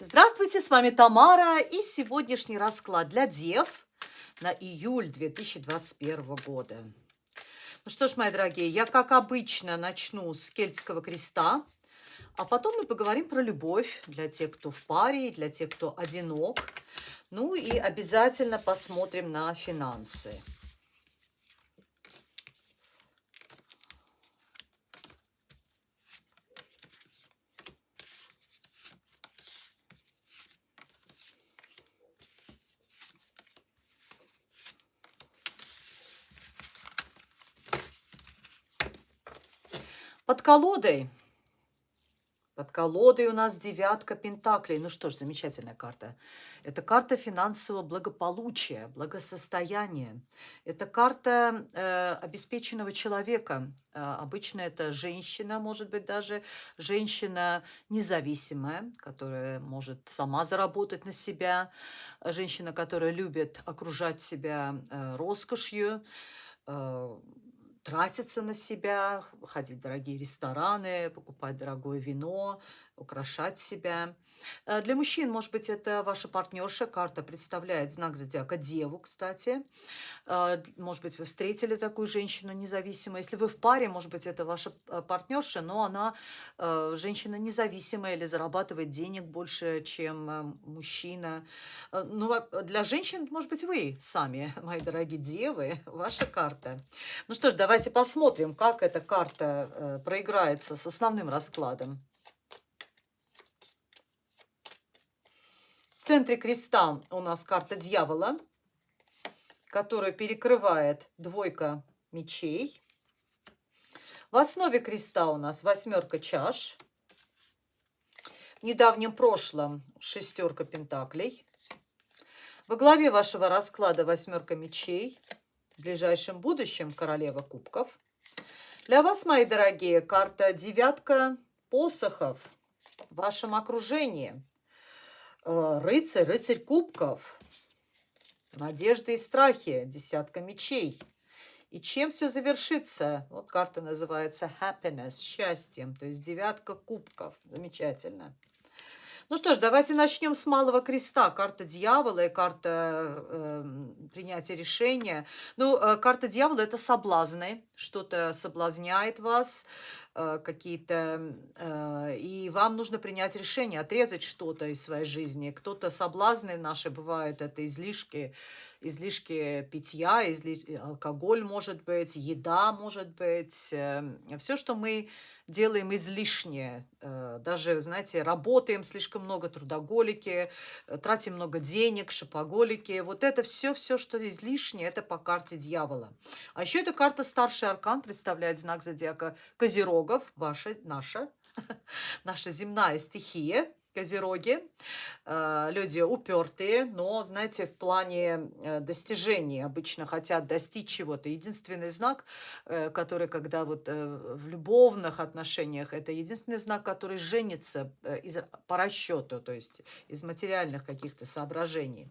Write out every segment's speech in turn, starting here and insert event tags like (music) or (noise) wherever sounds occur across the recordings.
Здравствуйте, с вами Тамара и сегодняшний расклад для дев на июль 2021 года. Ну что ж, мои дорогие, я, как обычно, начну с кельтского креста, а потом мы поговорим про любовь для тех, кто в паре, для тех, кто одинок. Ну и обязательно посмотрим на финансы. Под колодой. Под колодой у нас девятка пентаклей. Ну что ж, замечательная карта. Это карта финансового благополучия, благосостояния. Это карта э, обеспеченного человека. Э, обычно это женщина, может быть, даже женщина независимая, которая может сама заработать на себя. Женщина, которая любит окружать себя э, роскошью, э, тратиться на себя, ходить в дорогие рестораны, покупать дорогое вино, украшать себя. Э, для мужчин, может быть, это ваша партнерша. Карта представляет знак зодиака Деву, кстати. Э, может быть, вы встретили такую женщину независимую. Если вы в паре, может быть, это ваша э, партнерша, но она женщина независимая или зарабатывает денег больше, чем мужчина. Ну, для женщин, может быть, вы сами, (laughs) мои дорогие девы, (laughs) ваша карта. Ну что ж, давайте посмотрим, как эта карта проиграется с основным раскладом. В центре креста у нас карта дьявола, которая перекрывает двойка мечей. В основе креста у нас восьмерка чаш. В недавнем прошлом шестерка пентаклей. Во главе вашего расклада восьмерка мечей. В ближайшем будущем королева кубков. Для вас, мои дорогие, карта девятка посохов в вашем окружении – рыцарь, рыцарь кубков, надежды и страхи, десятка мечей. И чем все завершится? Вот карта называется happiness, счастьем, то есть девятка кубков. Замечательно. Ну что ж, давайте начнем с Малого Креста. Карта дьявола и карта э, принятия решения. Ну, э, карта дьявола – это соблазны. Что-то соблазняет вас, э, какие-то... Э, и вам нужно принять решение, отрезать что-то из своей жизни. Кто-то соблазны наши бывают, это излишки, излишки питья, изли... алкоголь может быть, еда может быть. Э, все, что мы делаем излишнее. Э, даже, знаете, работаем слишком много, трудоголики, э, тратим много денег, шопоголики. Вот это все, все, что излишнее, это по карте дьявола. А еще эта карта старший аркан представляет знак зодиака Козерогов, ваша, наша, (laughs) наша земная стихия. Козероги, э, люди упертые, но, знаете, в плане э, достижений обычно хотят достичь чего-то. Единственный знак, э, который, когда вот в любовных отношениях, это единственный знак, который женится из, по расчету, то есть из материальных каких-то соображений.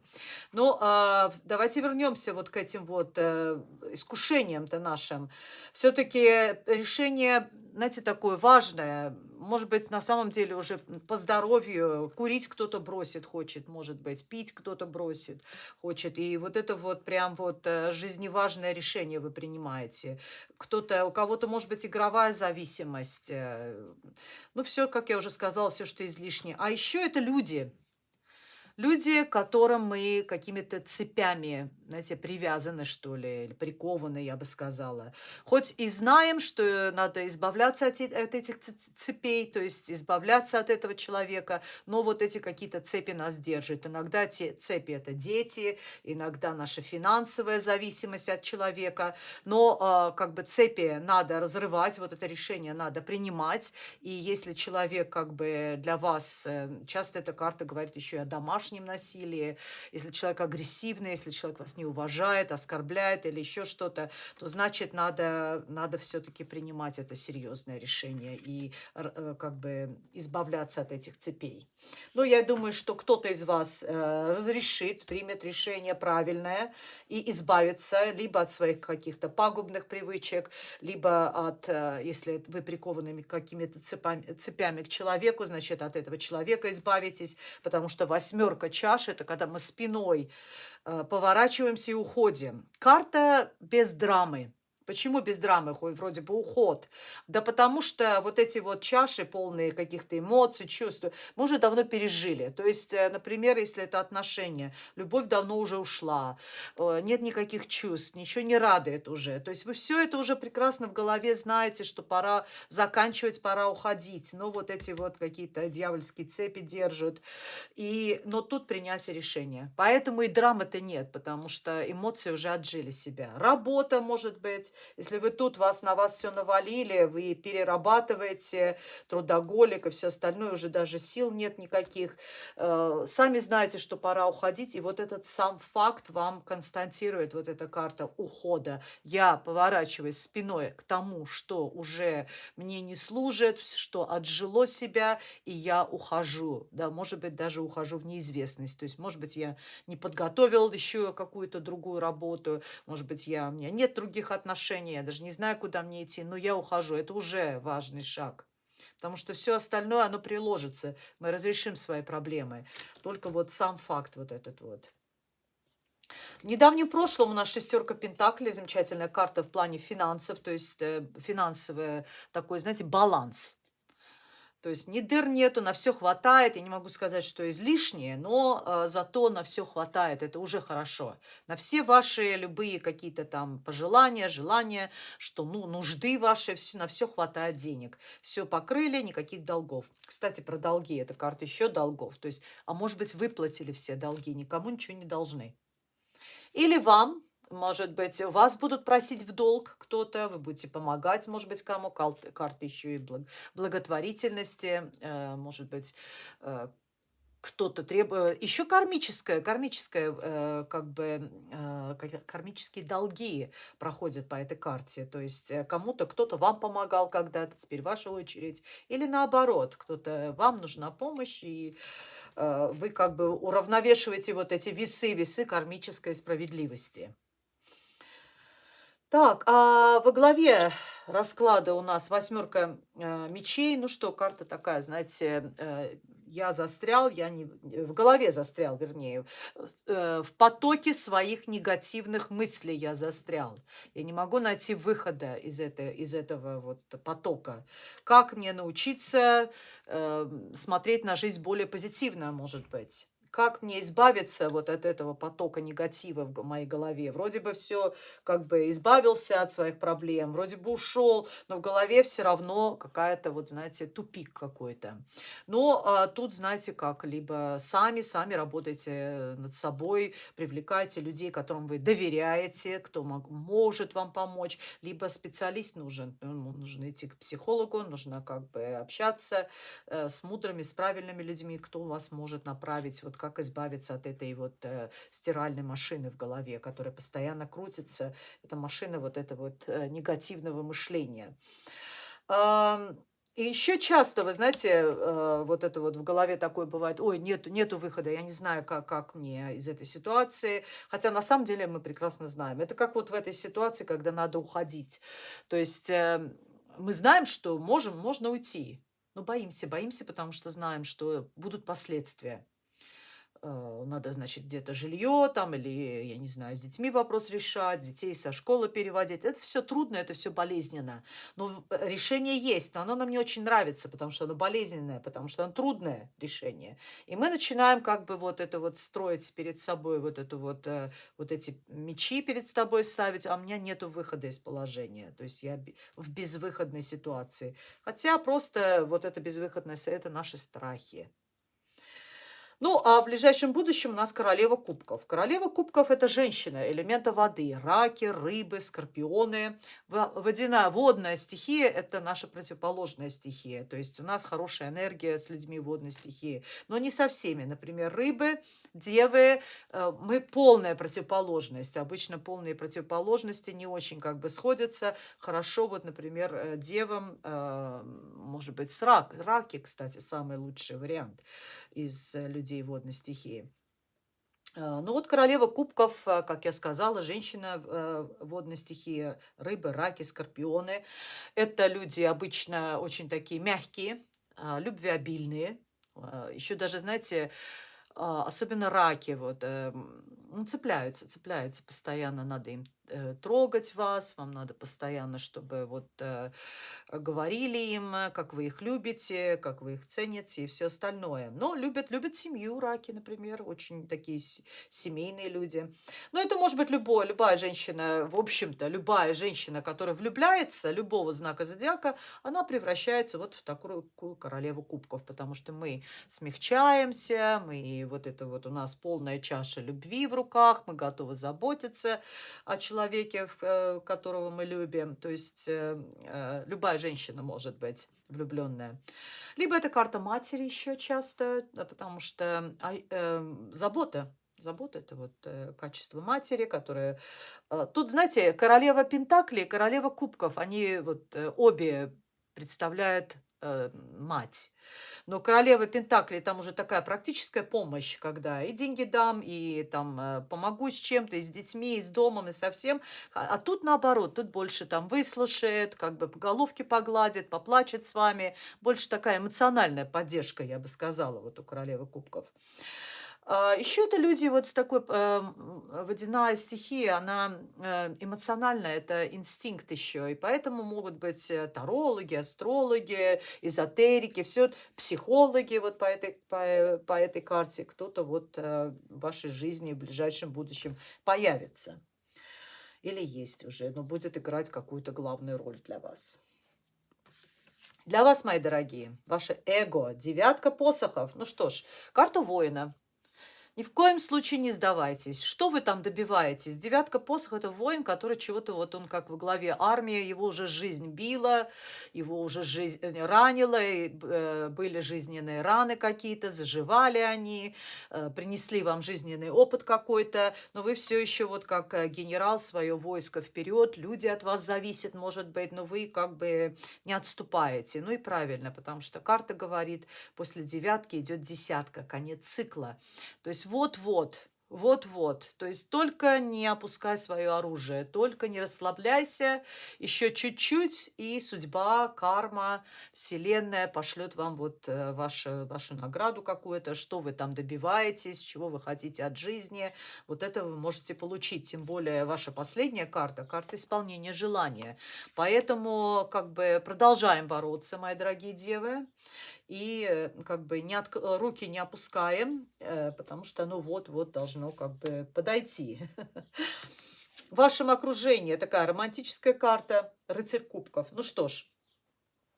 Но а, давайте вернемся вот к этим вот искушениям-то нашим. Все-таки решение, знаете, такое важное, может быть, на самом деле уже по здоровью курить кто-то бросит, хочет, может быть, пить кто-то бросит, хочет. И вот это вот прям вот э, жизневажное решение вы принимаете. Кто-то, у кого-то, может быть, игровая зависимость. Э, ну, все, как я уже сказала, все, что излишнее. А еще это люди – Люди, которым мы какими-то цепями, знаете, привязаны, что ли, или прикованы, я бы сказала. Хоть и знаем, что надо избавляться от, этих цепей, то есть избавляться от этого человека, но вот эти какие-то цепи нас держат. Иногда те цепи – это дети, иногда наша финансовая зависимость от человека, но э, как бы цепи надо разрывать, вот это решение надо принимать, и если человек как бы для вас, э, часто эта карта говорит еще и о домашнем, домашнем насилии, если человек агрессивный, если человек вас не уважает, оскорбляет или еще что-то, то значит надо, надо все-таки принимать это серьезное решение и э, как бы избавляться от этих цепей. Но я думаю, что кто-то из вас э, разрешит, примет решение правильное и избавится либо от своих каких-то пагубных привычек, либо от, э, если вы прикованы какими-то цепями, цепями к человеку, значит, от этого человека избавитесь, потому что восьмерка чаш – это когда мы спиной э, поворачиваемся и уходим. Карта без драмы. Почему без драмы вроде бы уход? Да потому что вот эти вот чаши, полные каких-то эмоций, чувств, мы уже давно пережили. То есть, э, например, если это отношения, любовь давно уже ушла, э, нет никаких чувств, ничего не радует уже. То есть вы все это уже прекрасно в голове знаете, что пора заканчивать, пора уходить. Но вот эти вот какие-то дьявольские цепи держат. И, но тут принятие решения. Поэтому и драмы-то нет, потому что эмоции уже отжили себя. Работа, может быть, если вы тут, вас на вас все навалили, вы перерабатываете, трудоголик и все остальное, уже даже сил нет никаких. Э, сами знаете, что пора уходить, и вот этот сам факт вам констатирует вот эта карта ухода. Я поворачиваюсь спиной к тому, что уже мне не служит, что отжило себя, и я ухожу. Да, может быть, даже ухожу в неизвестность. То есть, может быть, я не подготовил еще какую-то другую работу, может быть, я, у меня нет других отношений, отношения, я даже не знаю, куда мне идти, но я ухожу. Это уже важный шаг. Потому что все остальное, оно приложится. Мы разрешим свои проблемы. Только вот сам факт вот этот вот. В недавнем прошлом у нас шестерка Пентаклей, замечательная карта в плане финансов, то есть э, финансовый такой, знаете, баланс. То есть ни дыр нету, на все хватает. Я не могу сказать, что излишнее, но э, зато на все хватает. Это уже хорошо. На все ваши любые какие-то там пожелания, желания, что ну, нужды ваши, все, на все хватает денег. Все покрыли, никаких долгов. Кстати, про долги. Это карта еще долгов. То есть, а может быть, выплатили все долги, никому ничего не должны. Или вам может быть, вас будут просить в долг кто-то, вы будете помогать, может быть, кому. Карты еще и благотворительности, э, может быть, э, кто-то требует, еще кармическое, кармическое, э, как бы, кармические долги проходят по этой карте. То есть кому-то, кто-то вам помогал когда-то, теперь ваша очередь. Или наоборот, кто-то, вам нужна помощь, и вы как бы уравновешиваете вот эти весы, весы кармической справедливости. Так, а во главе расклада у нас восьмерка э, мечей. Ну что, карта такая, знаете, э, я застрял, я не в голове застрял, вернее, э, в потоке своих негативных мыслей я застрял. Я не могу найти выхода из, это, из этого вот потока. Как мне научиться э, смотреть на жизнь более позитивно, может быть? Как мне избавиться вот от этого потока негатива в моей голове. Вроде бы все как бы избавился от своих проблем, вроде бы ушел, но в голове все равно какая-то вот, знаете, тупик какой-то. Но а, тут, знаете, как, либо сами, сами работайте над собой, привлекайте людей, которым вы доверяете, кто мог, может вам помочь, либо специалист нужен, ну, нужно идти к психологу, нужно как бы общаться э, с мудрыми, с правильными людьми, кто вас может направить вот как избавиться от этой вот э, стиральной машины в голове, которая постоянно крутится. Это машина вот этого вот э, негативного мышления. Э, и еще часто, вы знаете, э, вот это вот в голове такое бывает, ой, нету, нету выхода, я не знаю, как, как мне из этой ситуации. Хотя на самом деле мы прекрасно знаем. Это как вот в этой ситуации, когда надо уходить. То есть э, мы знаем, что можем, можно уйти, но боимся, боимся, потому что знаем, что будут последствия. Э, надо, значит, где-то жилье там или, я не знаю, с детьми вопрос решать, детей со школы переводить. Это все трудно, это все болезненно. Но э, решение есть, но оно нам не очень нравится, потому что оно болезненное, потому что оно трудное решение. И мы начинаем как бы вот это вот строить перед собой, вот это вот, э, вот эти мечи перед собой ставить, а у меня нету выхода из положения. То есть я в безвыходной ситуации. Хотя просто вот эта безвыходность, это наши страхи. Ну, а в ближайшем будущем у нас королева кубков. Королева кубков – это женщина, элемента воды. Раки, рыбы, скорпионы. Водяная, водная стихия – это наша противоположная стихия. То есть у нас хорошая энергия с людьми водной стихии. Но не со всеми. Например, рыбы, девы, э, мы полная противоположность. Обычно полные противоположности не очень как бы сходятся. Хорошо, вот, например, э, девам, э, может быть, с рак. Раки, кстати, самый лучший вариант из э, людей водной стихии. А, ну вот королева кубков, а, как я сказала, женщина э, водной стихии, рыбы, раки, скорпионы. Это люди обычно очень такие мягкие, а, любвеобильные. Еще даже, знаете, особенно раки вот, эм, ну, цепляются, цепляются постоянно, надо им трогать вас, вам надо постоянно, чтобы вот э, говорили им, э, как вы их любите, как вы их цените и все остальное. Но любят, любят семью раки, например, очень такие семейные люди. Но это может быть любой, любая женщина, в общем-то, любая женщина, которая влюбляется, любого знака зодиака, она превращается вот в такую королеву кубков, потому что мы смягчаемся, мы вот это вот у нас полная чаша любви в руках, мы готовы заботиться о человеке, человеке, э, которого мы любим. То есть э, э, любая женщина может быть влюбленная. Либо это карта матери еще часто, потому что забота Забота – это вот качество матери, которая… Тут, знаете, королева Пентаклей, королева Кубков, они вот обе представляют э, мать. Но королева Пентакли там уже такая практическая помощь, когда и деньги дам, и там э, помогу с чем-то, и с детьми, и с домом, и со всем. А, а тут наоборот, тут больше там выслушает, как бы по головке погладит, поплачет с вами. Больше такая эмоциональная поддержка, я бы сказала, вот у королевы кубков. А, Еще это люди вот с такой э, водяная стихия, она э, эмоциональная, это инстинкт еще, и поэтому могут быть э, тарологи, астрологи, эзотерики, все психологи вот по этой, по, по этой карте, кто-то вот в вашей жизни в ближайшем будущем появится. Или есть уже, но будет играть какую-то главную роль для вас. Для вас, мои дорогие, ваше эго, девятка посохов. Ну что ж, карта воина. Ни в коем случае не сдавайтесь. Что вы там добиваетесь? Девятка посох – это воин, который чего-то, вот он как в главе армии, его уже жизнь била, его уже жизнь э, ранила, и, э, были жизненные раны какие-то, заживали они, э, принесли вам жизненный опыт какой-то, но вы все еще вот как э, генерал свое войско вперед, люди от вас зависят, может быть, но вы как бы не отступаете. Ну и правильно, потому что карта говорит, после девятки идет десятка, конец цикла. То есть вот-вот, вот-вот. То есть только не опускай свое оружие, только не расслабляйся, еще чуть-чуть, и судьба, карма, вселенная пошлет вам вот э, вашу, вашу награду какую-то, что вы там добиваетесь, чего вы хотите от жизни. Вот это вы можете получить. Тем более ваша последняя карта, карта исполнения желания. Поэтому как бы продолжаем бороться, мои дорогие девы и э, как бы не от, э, руки не опускаем, э, потому что оно вот-вот должно как бы подойти. (laughs) В вашем окружении такая романтическая карта, рыцарь кубков. Ну что ж,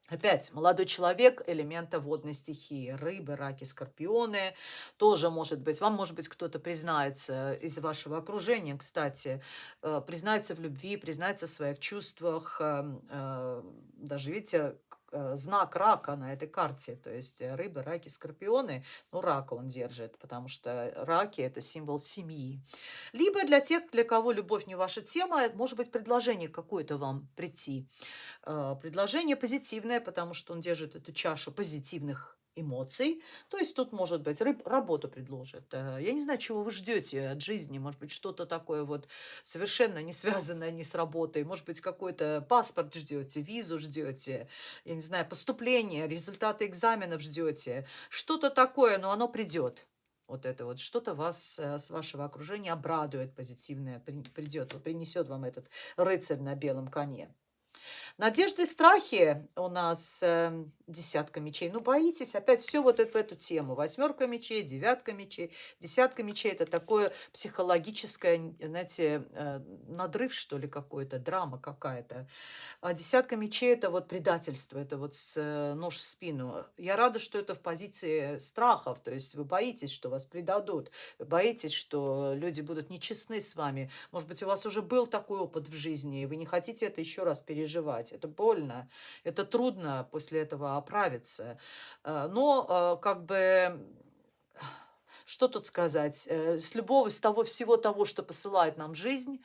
Опять, молодой человек элемента водной стихии. Рыбы, раки, скорпионы. Тоже может быть. Вам, может быть, кто-то признается из вашего окружения, кстати, признается в любви, признается в своих чувствах. Даже, видите, знак рака на этой карте. То есть э, рыбы, раки, скорпионы, ну, рака он держит, потому что раки – это символ семьи. Либо для тех, для кого любовь не ваша тема, может быть предложение какое-то вам прийти. Э, предложение позитивное, потому что он держит эту чашу позитивных эмоций. То есть тут, может быть, рыб, работу предложит. Э, я не знаю, чего вы ждете от жизни. Может быть, что-то такое вот совершенно не связанное ни с работой. Может быть, какой-то паспорт ждете, визу ждете, я не знаю, поступление, результаты экзаменов ждете. Что-то такое, но оно придет. Вот это вот что-то вас э, с вашего окружения обрадует позитивное, придет, принесет вам этот рыцарь на белом коне. Надежды и страхи у нас э, десятка мечей. Ну, боитесь опять все вот это, в эту тему. Восьмерка мечей, девятка мечей, десятка мечей. Это такое психологическое, знаете, э, надрыв, что ли, какой-то, драма какая-то. А десятка мечей – это вот предательство, это вот с, э, нож в спину. Я рада, что это в позиции страхов. То есть вы боитесь, что вас предадут. Вы боитесь, что люди будут нечестны с вами. Может быть, у вас уже был такой опыт в жизни, и вы не хотите это еще раз переживать. Это больно, это трудно после этого оправиться. Э, но э, как бы что тут сказать? Э, с любого, с того всего того, что посылает нам жизнь,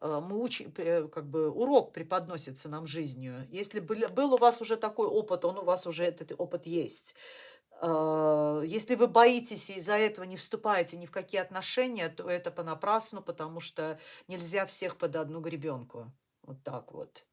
мы учим, как бы урок преподносится нам жизнью. Если был, у вас уже такой опыт, он у вас уже этот опыт есть. Если вы боитесь и из-за этого не вступаете ни в какие отношения, то это понапрасну, потому что нельзя всех под одну гребенку. Вот так вот.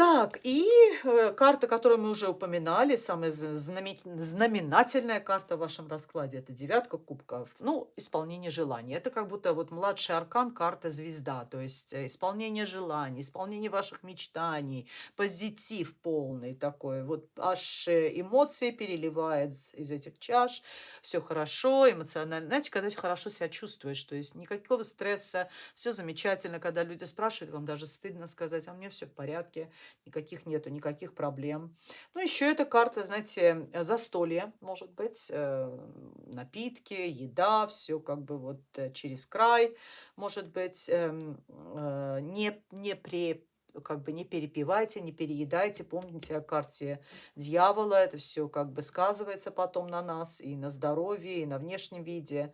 Так, и э, карта, которую мы уже упоминали, самая знаменательная карта в вашем раскладе, это девятка кубков. Ну, исполнение желаний. Это как будто вот младший аркан, карта звезда, то есть э, исполнение желаний, исполнение ваших мечтаний, позитив полный такой. Вот аж э, эмоции переливает из этих чаш, все хорошо, эмоционально. Знаете, когда хорошо себя чувствуешь, то есть никакого стресса, все замечательно. Когда люди спрашивают, вам даже стыдно сказать, а мне все в порядке никаких нету, никаких проблем. Ну, еще эта карта, знаете, застолье, может быть, э, напитки, еда, все как бы вот э, через край, может быть, эм, э, не, не при как бы не перепивайте, не переедайте. Помните о карте дьявола, это все как бы сказывается потом на нас и на здоровье, и на внешнем виде.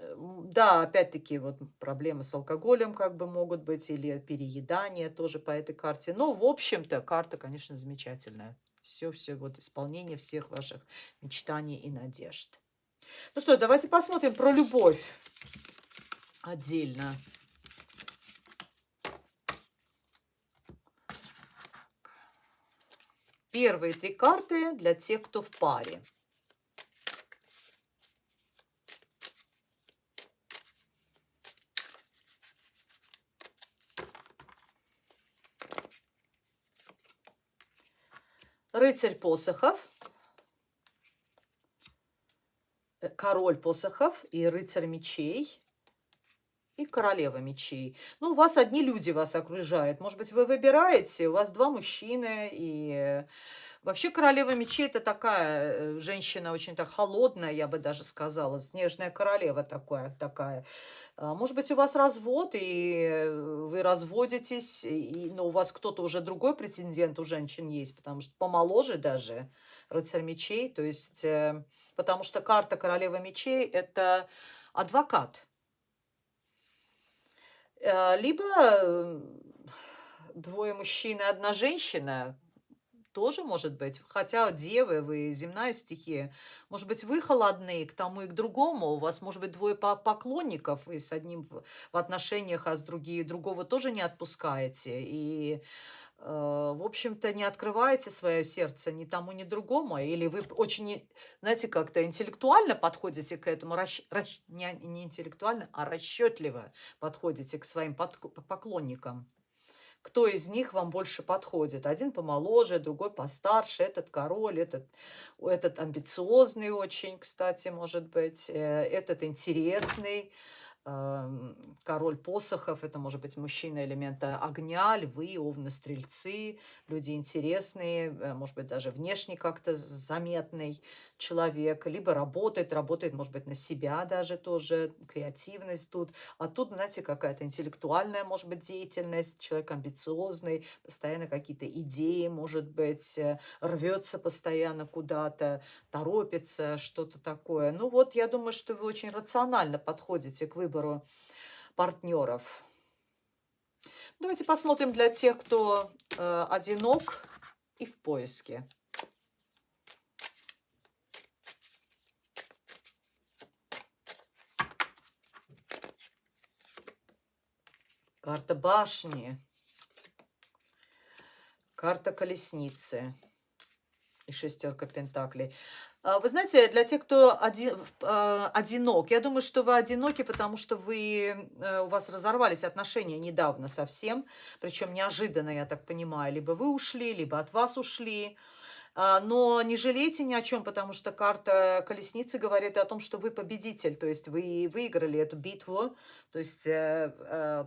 Эм, да, опять-таки, вот проблемы с алкоголем как бы могут быть, или переедание тоже по этой карте. Но, в общем-то, карта, конечно, замечательная. Все-все, вот исполнение всех ваших мечтаний и надежд. Ну что давайте посмотрим про любовь отдельно. Первые три карты для тех, кто в паре. Рыцарь посохов, э, король посохов и рыцарь мечей и королева мечей. Ну, у вас одни люди вас окружают. Может быть, вы выбираете, у вас два мужчины и... Вообще королева мечей это такая э, женщина очень так холодная, я бы даже сказала, снежная королева такая, такая. Может быть, у вас развод, и э, вы разводитесь, и, но у вас кто-то уже другой претендент у женщин есть, потому что помоложе даже рыцарь мечей, то есть, э, потому что карта королевы мечей – это адвокат. Либо двое мужчин и одна женщина, тоже может быть. Хотя девы, вы земная стихия. Может быть, вы холодны к тому и к другому. У вас может быть двое поклонников, и с одним в отношениях, а с другим другого тоже не отпускаете. И э, в общем-то, не открываете свое сердце ни тому, ни другому, или вы очень, знаете, как-то интеллектуально подходите к этому, расщ... Расщ... Не, не интеллектуально, а расчетливо подходите к своим поклонникам кто из них вам больше подходит. Один помоложе, другой постарше, этот король, этот, этот амбициозный очень, кстати, может быть, э, этот интересный, король посохов, это может быть мужчина элемента огня, львы, овны, стрельцы, люди интересные, э, может быть, даже внешне как-то заметный человек, либо работает, работает, может быть, на себя даже тоже, креативность тут. А тут, знаете, какая-то интеллектуальная, может быть, деятельность, человек амбициозный, постоянно какие-то идеи, может быть, э, рвется постоянно куда-то, торопится, что-то такое. Ну вот, я думаю, что вы очень рационально подходите к выбору партнеров. Давайте посмотрим для тех, кто э, одинок и в поиске. Карта башни. Карта колесницы. И шестерка пентаклей. А, вы знаете, для тех, кто один, э, одинок, я думаю, что вы одиноки, потому что вы, э, у вас разорвались отношения недавно совсем, причем неожиданно, я так понимаю. Либо вы ушли, либо от вас ушли. А, но не жалейте ни о чем, потому что карта колесницы говорит о том, что вы победитель, то есть вы выиграли эту битву, то есть э,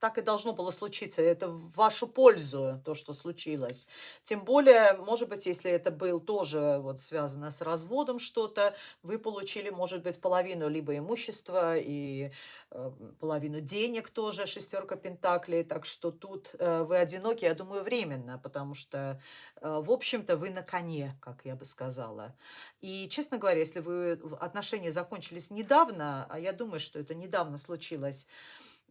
так и должно было случиться. Это в вашу пользу, то, что случилось. Тем более, может быть, если это был тоже вот связано с разводом что-то, вы получили, может быть, половину либо имущества и э, половину денег тоже, шестерка пентаклей. Так что тут э, вы одиноки, я думаю, временно, потому что, э, в общем-то, вы на коне, как я бы сказала. И, честно говоря, если вы отношения закончились недавно, а я думаю, что это недавно случилось,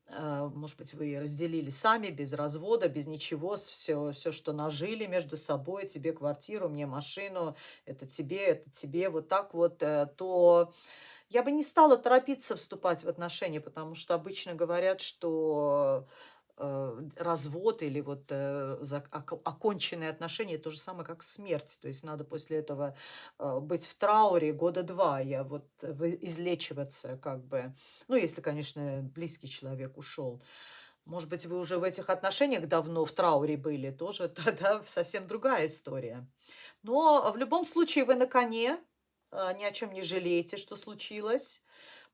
может быть, вы разделили сами, без развода, без ничего, все, все, что нажили между собой, тебе квартиру, мне машину, это тебе, это тебе, вот так вот, э, то я бы не стала торопиться вступать в отношения, потому что обычно говорят, что развод или вот э, оконченные отношения, то же самое, как смерть. То есть надо после этого э, быть в трауре года два, я вот излечиваться как бы. Ну, если, конечно, близкий человек ушел. Может быть, вы уже в этих отношениях давно в трауре были, тоже (laughs) тогда совсем другая история. Но в любом случае вы на коне, ни о чем не жалеете, что случилось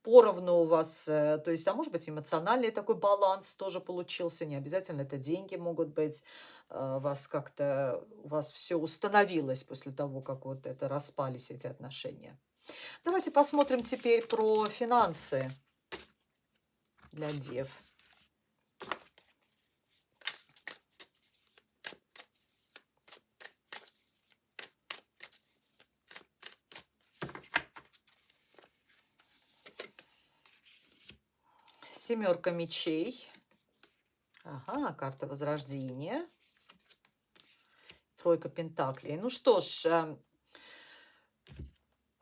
поровну у вас, э, то есть, а может быть, эмоциональный такой баланс тоже получился, не обязательно это деньги могут быть, э, вас как-то, у вас все установилось после того, как вот это распались эти отношения. Давайте посмотрим теперь про финансы для дев. Семерка мечей. Ага, карта Возрождения. Тройка Пентаклей. Ну что ж, эм,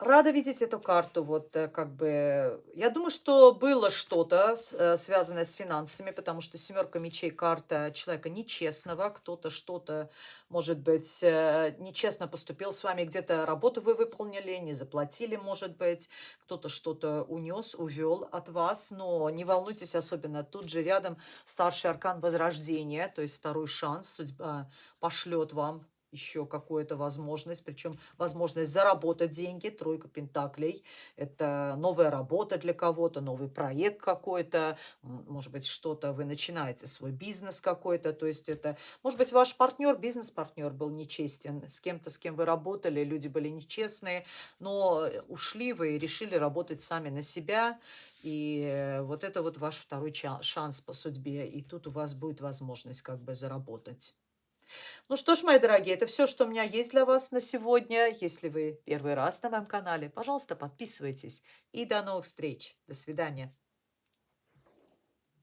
Рада видеть эту карту, вот э, как бы, я думаю, что было что-то э, связанное с финансами, потому что семерка мечей карта человека нечестного, кто-то что-то, может быть, э, нечестно поступил с вами, где-то работу вы выполнили, не заплатили, может быть, кто-то что-то унес, увел от вас, но не волнуйтесь особенно, тут же рядом старший аркан возрождения, то есть второй шанс, судьба пошлет вам еще какую-то возможность, причем возможность заработать деньги, тройка пентаклей, это новая работа для кого-то, новый проект какой-то, может быть, что-то вы начинаете, свой бизнес какой-то, то есть это, может быть, ваш партнер, бизнес-партнер был нечестен, с кем-то, с кем вы работали, люди были нечестные, но ушли вы и решили работать сами на себя, и вот это вот ваш второй шанс по судьбе, и тут у вас будет возможность как бы заработать. Ну что ж, мои дорогие, это все, что у меня есть для вас на сегодня. Если вы первый раз на моем канале, пожалуйста, подписывайтесь. И до новых встреч. До свидания.